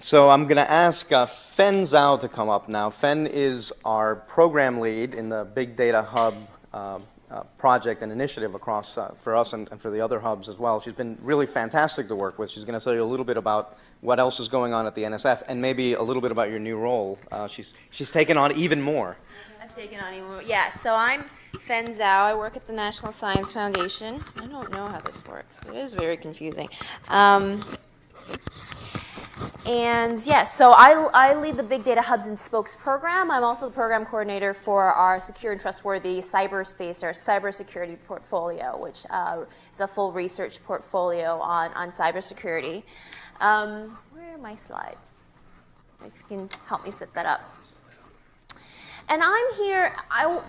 So I'm going to ask uh, Fen Zhao to come up now. Fen is our program lead in the Big Data Hub uh, uh, project and initiative across uh, for us and, and, for the other hubs as well. She's been really fantastic to work with. She's going to tell you a little bit about what else is going on at the NSF and maybe a little bit about your new role. Uh, she's, she's taken on even more. I've taken on even more. Yeah, so I'm Fen Zhao. I work at the National Science Foundation. I don't know how this works. It is very confusing. Um, and yes, so I, I lead the Big Data Hubs and Spokes program. I'm also the program coordinator for our secure and trustworthy cyberspace, our cybersecurity portfolio, which uh, is a full research portfolio on, on cybersecurity. Um, where are my slides? If you can help me set that up. And I'm here, I,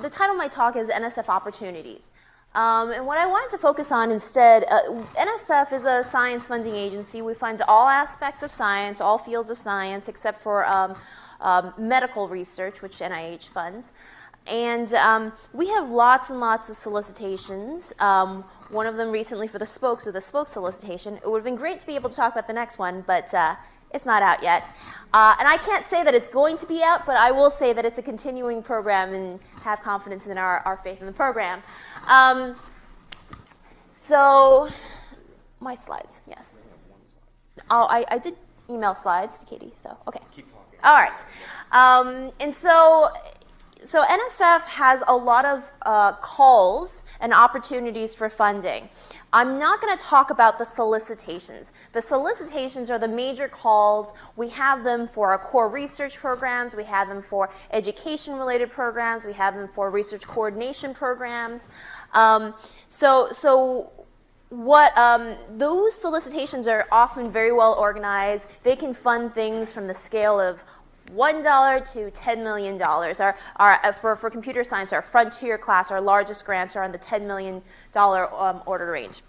the title of my talk is NSF Opportunities. Um, and what I wanted to focus on instead, uh, NSF is a science funding agency. We fund all aspects of science, all fields of science, except for um, um, medical research, which NIH funds. And um, we have lots and lots of solicitations. Um, one of them recently for the spokes with a spoke solicitation. It would have been great to be able to talk about the next one, but uh, it's not out yet. Uh, and I can't say that it's going to be out, but I will say that it's a continuing program and have confidence in our, our faith in the program. Um, so, my slides, yes. Oh, I, I did email slides to Katie, so, okay. All right. Um, and so, so NSF has a lot of uh, calls and opportunities for funding. I'm not going to talk about the solicitations. The solicitations are the major calls. We have them for our core research programs. We have them for education-related programs. We have them for research coordination programs. Um, so, so what um, those solicitations are often very well organized. They can fund things from the scale of $1 to $10 million. Our, our, uh, for, for computer science, our frontier class, our largest grants are on the $10 million um, order range.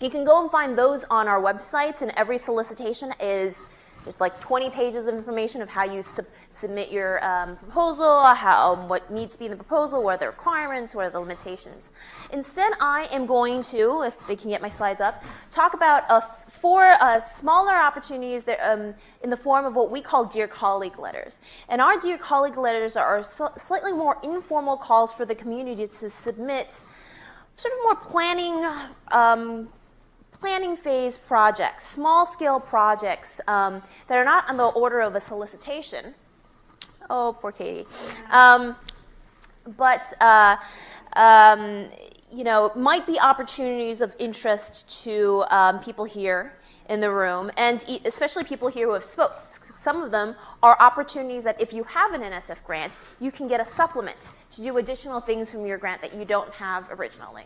You can go and find those on our website, and every solicitation is there's like 20 pages of information of how you sub submit your um, proposal, how, what needs to be in the proposal, what are the requirements, what are the limitations. Instead, I am going to, if they can get my slides up, talk about uh, four uh, smaller opportunities that, um, in the form of what we call Dear Colleague letters. And our Dear Colleague letters are slightly more informal calls for the community to submit sort of more planning um, planning phase projects, small scale projects um, that are not on the order of a solicitation. Oh, poor Katie. Um, but, uh, um, you know, might be opportunities of interest to um, people here in the room, and especially people here who have spoke. Some of them are opportunities that if you have an NSF grant, you can get a supplement to do additional things from your grant that you don't have originally.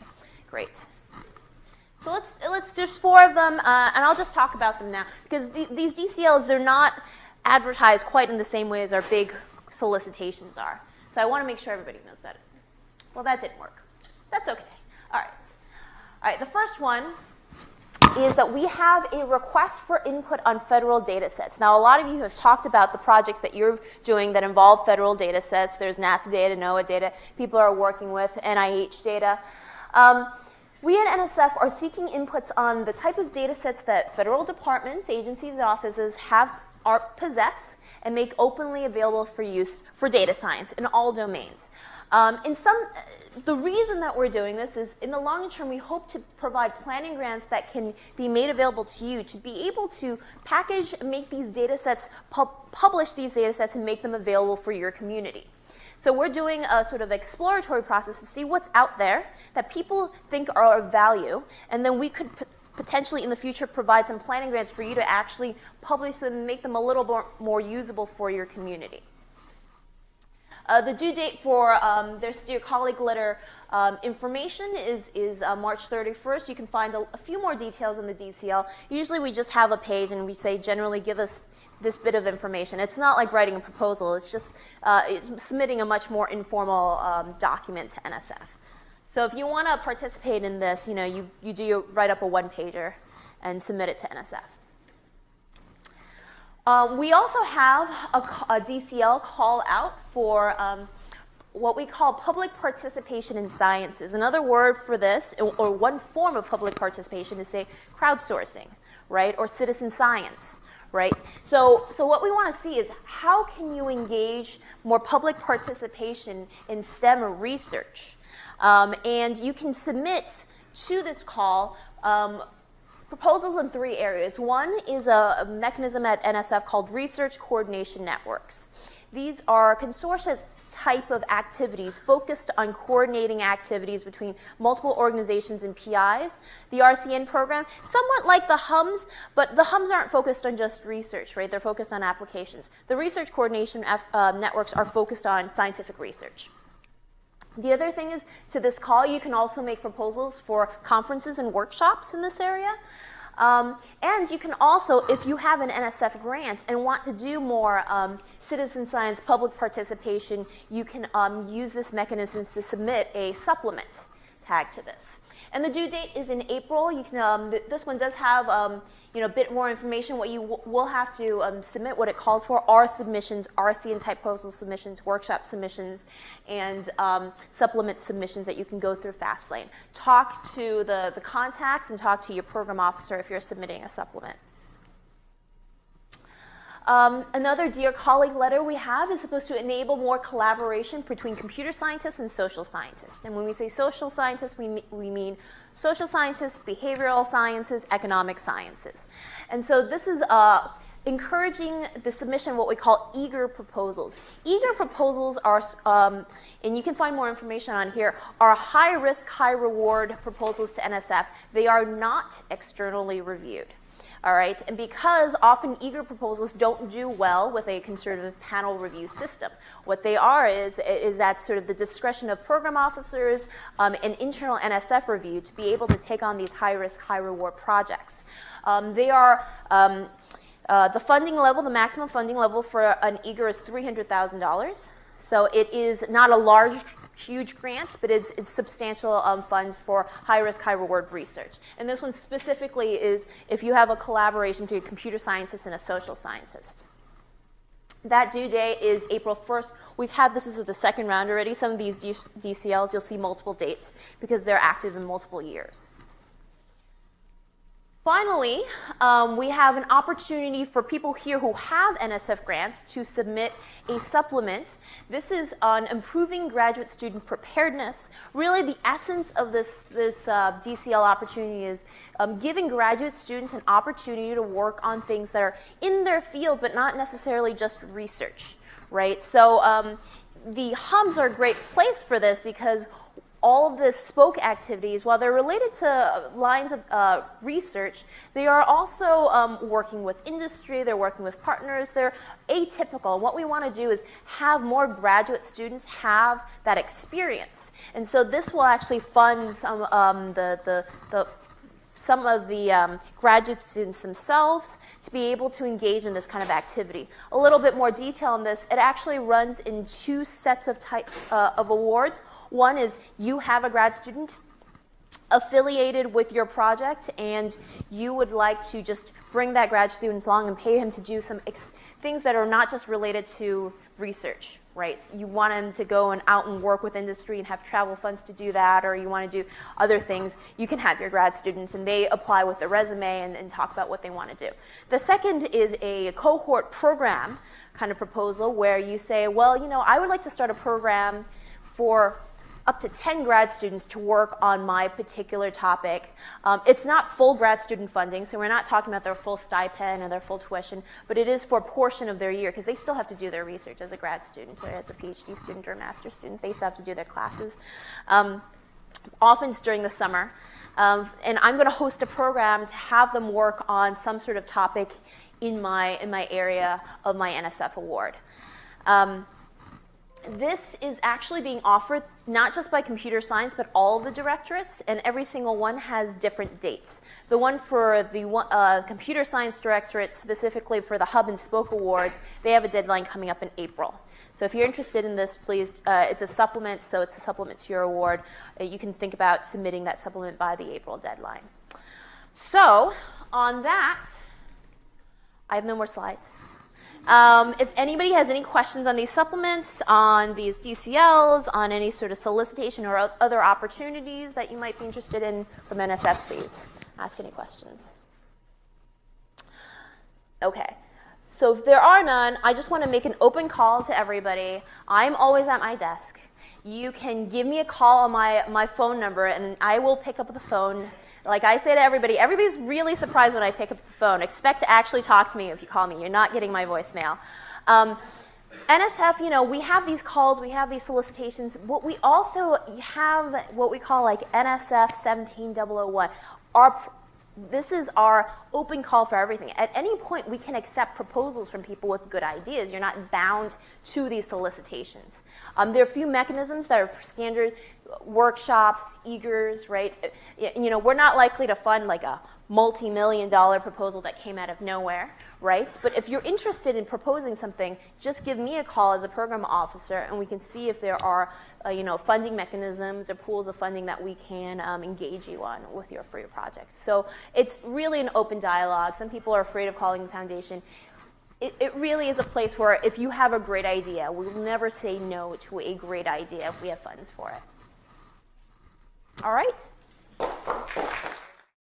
Great. So let's, let's there's four of them, uh, and I'll just talk about them now. Because the, these DCLs, they're not advertised quite in the same way as our big solicitations are. So I want to make sure everybody knows that. Well, that didn't work. That's okay. All right. All right, the first one is that we have a request for input on federal data sets. Now, a lot of you have talked about the projects that you're doing that involve federal data sets. There's NASA data, NOAA data. People are working with NIH data. Um, we at NSF are seeking inputs on the type of data sets that federal departments, agencies, and offices have are, possess and make openly available for use for data science in all domains. Um, in some, the reason that we're doing this is in the long term, we hope to provide planning grants that can be made available to you to be able to package and make these data sets, pu publish these data sets and make them available for your community. So we're doing a sort of exploratory process to see what's out there that people think are of value, and then we could potentially in the future provide some planning grants for you to actually publish them and make them a little more, more usable for your community. Uh, the due date for um, their Dear Colleague letter um, information is, is uh, March 31st. You can find a, a, few more details in the DCL. Usually we just have a page and we say generally give us this bit of information. It's not like writing a proposal. It's just uh, it's submitting a much more informal um, document to NSF. So if you want to participate in this, you know, you, you do write up a one-pager and submit it to NSF. Um, we also have a, a, DCL call out for um, what we call public participation in sciences. Another word for this, or one form of public participation, is say crowdsourcing, right, or citizen science, right? So, so what we want to see is how can you engage more public participation in STEM research? Um, and you can submit to this call um, proposals in three areas. One is a mechanism at NSF called Research Coordination Networks. These are consortia type of activities focused on coordinating activities between multiple organizations and PIs. The RCN program, somewhat like the hubs, but the hubs aren't focused on just research, right? They're focused on applications. The research coordination uh, networks are focused on scientific research. The other thing is, to this call, you can also make proposals for conferences and workshops in this area. Um, and you can also, if you have an NSF grant and want to do more um, citizen science public participation, you can um, use this mechanism to submit a supplement tag to this. And the due date is in April. You can, um, th this one does have um, you know, a bit more information. What you will have to um, submit, what it calls for, are submissions, RCN type proposal submissions, workshop submissions, and um, supplement submissions that you can go through Fastlane. Talk to the, the contacts and talk to your program officer if you're submitting a supplement. Um, another Dear Colleague letter we have is supposed to enable more collaboration between computer scientists and social scientists. And when we say social scientists, we, we mean social scientists, behavioral sciences, economic sciences. And so this is uh, encouraging the submission of what we call eager proposals. Eager proposals are, um, and you can find more information on here, are high risk, high reward proposals to NSF. They are not externally reviewed all right? And because often eager proposals don't do well with a conservative panel review system. What they are is, is that sort of the discretion of program officers um, and internal NSF review to be able to take on these high-risk, high-reward projects. Um, they are, um, uh, the funding level, the maximum funding level for an eager is $300,000. So it is not a large huge grants, but it's, it's substantial um, funds for high risk, high reward research. And this one specifically is if you have a collaboration between a computer scientist and a social scientist. That due date is April 1st. We've had this is the second round already. Some of these DCLs, you'll see multiple dates because they're active in multiple years. Finally, um, we have an opportunity for people here who have NSF grants to submit a supplement. This is on improving graduate student preparedness. Really, the essence of this, this uh, DCL opportunity is um, giving graduate students an opportunity to work on things that are in their field, but not necessarily just research, right? So um, the hubs are a great place for this because all of the spoke activities, while they're related to lines of uh, research, they are also um, working with industry, they're working with partners, they're atypical. What we want to do is have more graduate students have that experience. And so this will actually fund some, um, the, the, the some of the um, graduate students themselves to be able to engage in this kind of activity. A little bit more detail on this, it actually runs in two sets of, type, uh, of awards. One is you have a grad student affiliated with your project and you would like to just bring that grad student along and pay him to do some things that are not just related to research, right? You want him to go and out and work with industry and have travel funds to do that, or you want to do other things, you can have your grad students and they apply with their resume and, and talk about what they want to do. The second is a cohort program kind of proposal where you say, well, you know, I would like to start a program for up to 10 grad students to work on my particular topic. Um, it's not full grad student funding, so we're not talking about their full stipend or their full tuition, but it is for a portion of their year because they still have to do their research as a grad student or as a PhD student or a master's student. They still have to do their classes. Um, often it's during the summer. Um, and I'm going to host a program to have them work on some sort of topic in my, in my area of my NSF award. Um, this is actually being offered not just by computer science, but all the directorates, and every single one has different dates. The one for the uh, computer science directorate, specifically for the Hub and Spoke Awards, they have a deadline coming up in April. So if you're interested in this, please, uh, it's a supplement, so it's a supplement to your award. Uh, you can think about submitting that supplement by the April deadline. So on that, I have no more slides. Um, if anybody has any questions on these supplements, on these DCLs, on any sort of solicitation or other opportunities that you might be interested in from NSF, please ask any questions. Okay. So if there are none, I just want to make an open call to everybody. I'm always at my desk. You can give me a call on my, my phone number and I will pick up the phone. Like I say to everybody, everybody's really surprised when I pick up the phone. Expect to actually talk to me if you call me. You're not getting my voicemail. Um, NSF, you know, we have these calls, we have these solicitations. What we also have, what we call like NSF 17001. Our this is our open call for everything. At any point, we can accept proposals from people with good ideas. You're not bound to these solicitations. Um, there are a few mechanisms that are standard workshops, eagers, right? Uh, You know, we're not likely to fund like a multi-million dollar proposal that came out of nowhere, right? But if you're interested in proposing something, just give me a call as a program officer, and we can see if there are, uh, you know, funding mechanisms or pools of funding that we can um, engage you on with your free project. So it's really an open dialogue. Some people are afraid of calling the foundation. It, it really is a place where if you have a great idea, we'll never say no to a great idea if we have funds for it. All right.